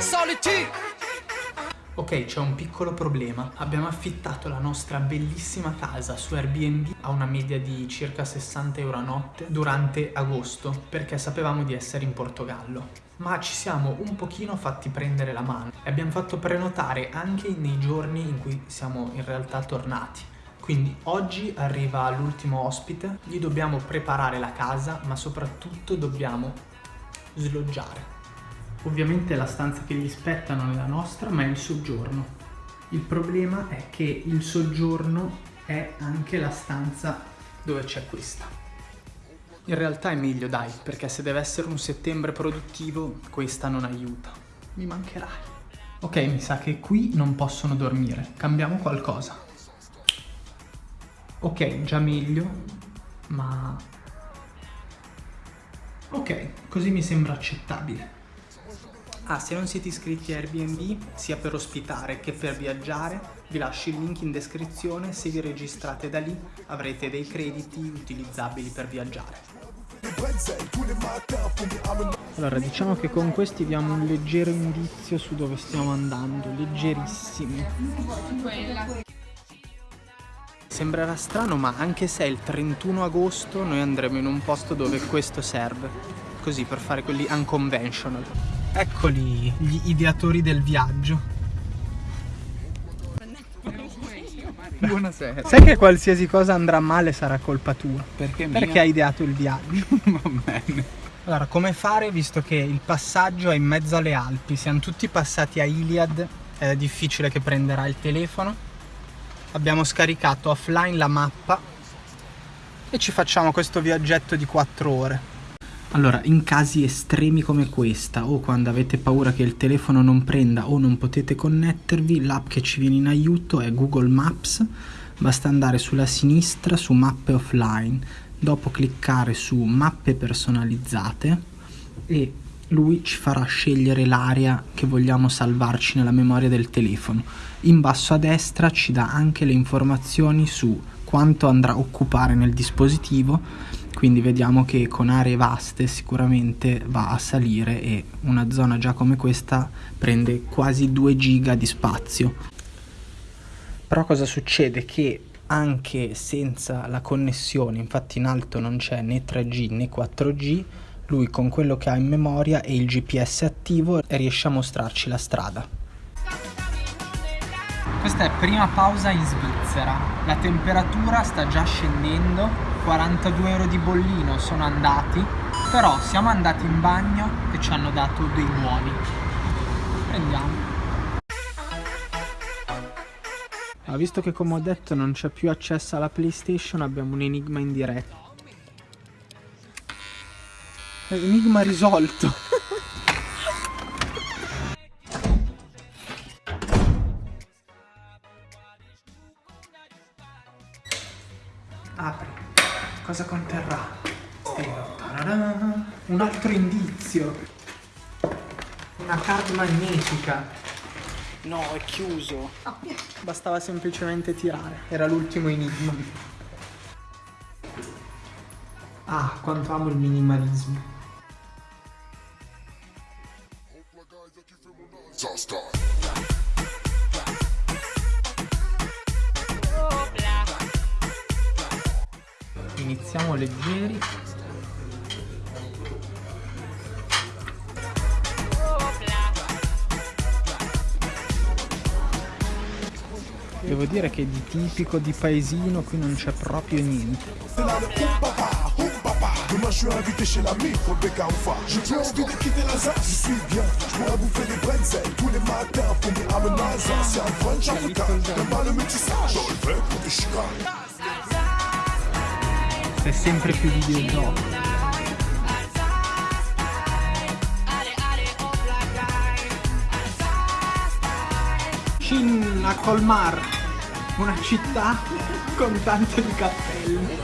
Solitude. Ok, c'è un piccolo problema. Abbiamo affittato la nostra bellissima casa su Airbnb a una media di circa 60 euro a notte durante agosto perché sapevamo di essere in Portogallo. Ma ci siamo un pochino fatti prendere la mano e abbiamo fatto prenotare anche nei giorni in cui siamo in realtà tornati. Quindi oggi arriva l'ultimo ospite, gli dobbiamo preparare la casa ma soprattutto dobbiamo sloggiare. Ovviamente la stanza che gli spetta non è la nostra, ma è il soggiorno. Il problema è che il soggiorno è anche la stanza dove c'è questa. In realtà è meglio dai, perché se deve essere un settembre produttivo, questa non aiuta. Mi mancherai. Ok, mi sa che qui non possono dormire. Cambiamo qualcosa. Ok, già meglio, ma... Ok, così mi sembra accettabile. Ah, se non siete iscritti a Airbnb, sia per ospitare che per viaggiare, vi lascio il link in descrizione, se vi registrate da lì avrete dei crediti utilizzabili per viaggiare. Allora, diciamo che con questi diamo un leggero indizio su dove stiamo andando, leggerissimo. Sembrerà strano, ma anche se è il 31 agosto, noi andremo in un posto dove questo serve, così per fare quelli unconventional. Eccoli gli ideatori del viaggio. Buonasera. Sai che qualsiasi cosa andrà male sarà colpa tua? Perché? Perché hai ideato il viaggio. Va bene. Allora, come fare visto che il passaggio è in mezzo alle Alpi? Siamo tutti passati a Iliad, è difficile che prenderà il telefono. Abbiamo scaricato offline la mappa e ci facciamo questo viaggetto di 4 ore. Allora, in casi estremi come questa o quando avete paura che il telefono non prenda o non potete connettervi, l'app che ci viene in aiuto è Google Maps. Basta andare sulla sinistra su mappe offline, dopo cliccare su mappe personalizzate e lui ci farà scegliere l'area che vogliamo salvarci nella memoria del telefono. In basso a destra ci dà anche le informazioni su quanto andrà a occupare nel dispositivo quindi vediamo che con aree vaste sicuramente va a salire e una zona già come questa prende quasi 2 giga di spazio. Però cosa succede? Che anche senza la connessione infatti in alto non c'è né 3G né 4G lui con quello che ha in memoria e il GPS attivo riesce a mostrarci la strada questa è prima pausa in Svizzera. La temperatura sta già scendendo 42 euro di bollino sono andati però siamo andati in bagno e ci hanno dato dei nuovi prendiamo. Ah, visto che come ho detto non c'è più accesso alla playstation abbiamo un enigma in diretta. Enigma risolto apri Cosa conterrà? Un altro indizio. Una card magnetica. No, è chiuso. Bastava semplicemente tirare. Era l'ultimo enigma. Ah, quanto amo il minimalismo. Iniziamo leggeri Devo dire che di tipico di paesino qui non c'è proprio niente. È sempre più videogioco. Shin a Colmar, una città con tanto di cappelli.